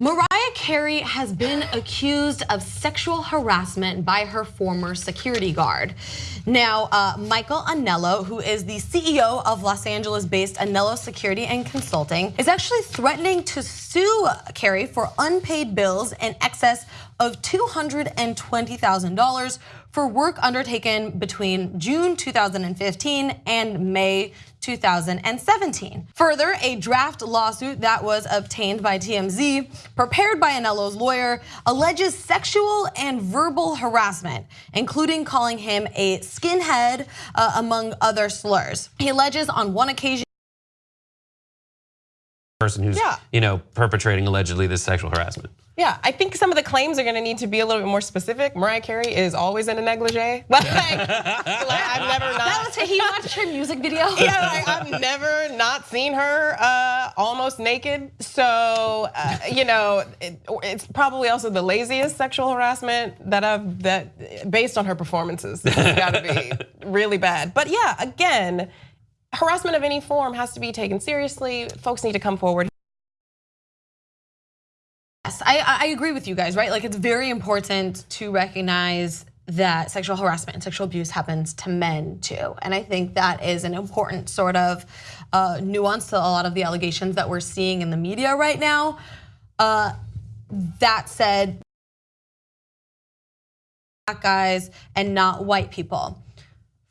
Mariah Carey has been accused of sexual harassment by her former security guard. Now, uh, Michael Anello, who is the CEO of Los Angeles-based Anello Security and Consulting, is actually threatening to sue Carey for unpaid bills in excess of $220,000 for work undertaken between June 2015 and May 2017. Further, a draft lawsuit that was obtained by TMZ, prepared by Anello's lawyer, alleges sexual and verbal harassment, including calling him a skinhead, uh, among other slurs. He alleges on one occasion person who's yeah. you know perpetrating allegedly this sexual harassment. Yeah, I think some of the claims are going to need to be a little bit more specific. Mariah Carey is always in a negligee. Like, like I've never not. That was he watched her music video. Yeah, like, I've never not seen her uh, almost naked. So uh, you know, it, it's probably also the laziest sexual harassment that I've that based on her performances. It's got to be really bad. But yeah, again harassment of any form has to be taken seriously. Folks need to come forward. Yes, I, I agree with you guys, right? Like it's very important to recognize that sexual harassment and sexual abuse happens to men too. And I think that is an important sort of uh, nuance to a lot of the allegations that we're seeing in the media right now. Uh, that said, black guys and not white people.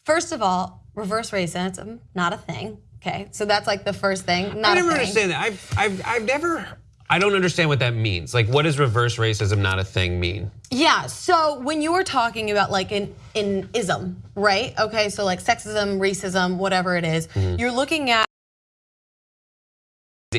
First of all, reverse racism, not a thing. Okay, so that's like the first thing. Not I never understand that. I've, I've, I've never. I don't understand what that means. Like, what does reverse racism, not a thing, mean? Yeah. So when you were talking about like an, an ism, right? Okay, so like sexism, racism, whatever it is, mm -hmm. you're looking at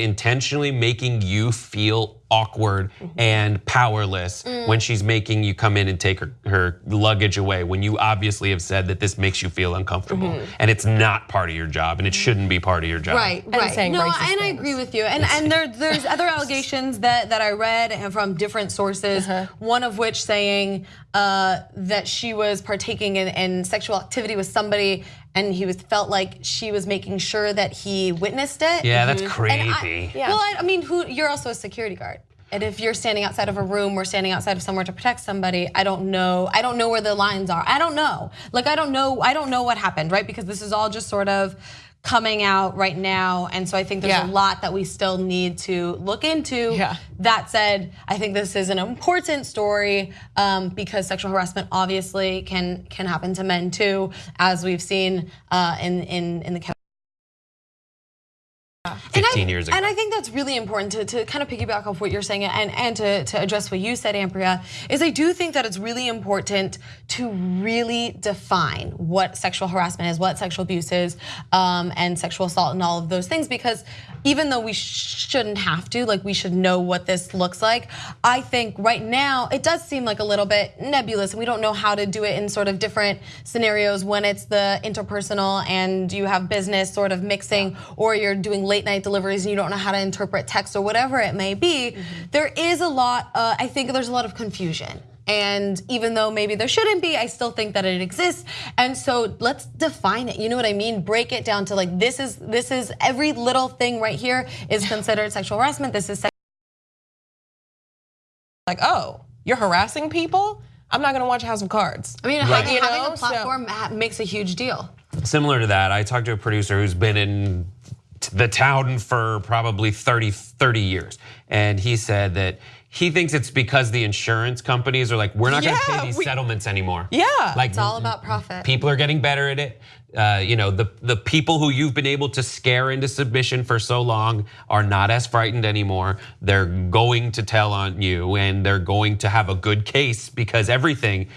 intentionally making you feel awkward mm -hmm. and powerless mm. when she's making you come in and take her, her luggage away when you obviously have said that this makes you feel uncomfortable mm -hmm. and it's not part of your job and it shouldn't be part of your job. Right, right. No, and things. I agree with you. And and there, there's other allegations that, that I read and from different sources, uh -huh. one of which saying uh, that she was partaking in, in sexual activity with somebody and he was felt like she was making sure that he witnessed it. Yeah, that's mm-hmm. creepy. I, yeah. Well, I, I mean, who, you're also a security guard. And if you're standing outside of a room or standing outside of somewhere to protect somebody, I don't know. I don't know where the lines are. I don't know. Like I don't know. I don't know what happened, right? Because this is all just sort of coming out right now. And so I think there's yeah. a lot that we still need to look into. Yeah. That said, I think this is an important story um, because sexual harassment obviously can can happen to men too, as we've seen uh, in, in, in the 15 I, years ago. And I think that's really important to, to kind of piggyback off what you're saying and, and to, to address what you said, Ambria, is I do think that it's really important to really define what sexual harassment is, what sexual abuse is, um, and sexual assault and all of those things because even though we shouldn't have to, like we should know what this looks like, I think right now it does seem like a little bit nebulous and we don't know how to do it in sort of different scenarios when it's the interpersonal and you have business sort of mixing or you're doing late night deliveries and you don't know how to interpret text or whatever it may be, mm -hmm. there is a lot, uh, I think there's a lot of confusion. And even though maybe there shouldn't be, I still think that it exists. And so let's define it. You know what I mean? Break it down to like this is this is every little thing right here is considered sexual harassment. This is like, oh, you're harassing people? I'm not gonna watch House of Cards. I mean, right. having, having a platform so, makes a huge deal. Similar to that, I talked to a producer who's been in the town for probably 30, 30 years. And he said that he thinks it's because the insurance companies are like, we're not yeah, gonna pay these we, settlements anymore. Yeah. Like, it's all about profit. People are getting better at it. Uh, you know, the, the people who you've been able to scare into submission for so long are not as frightened anymore. They're going to tell on you and they're going to have a good case because everything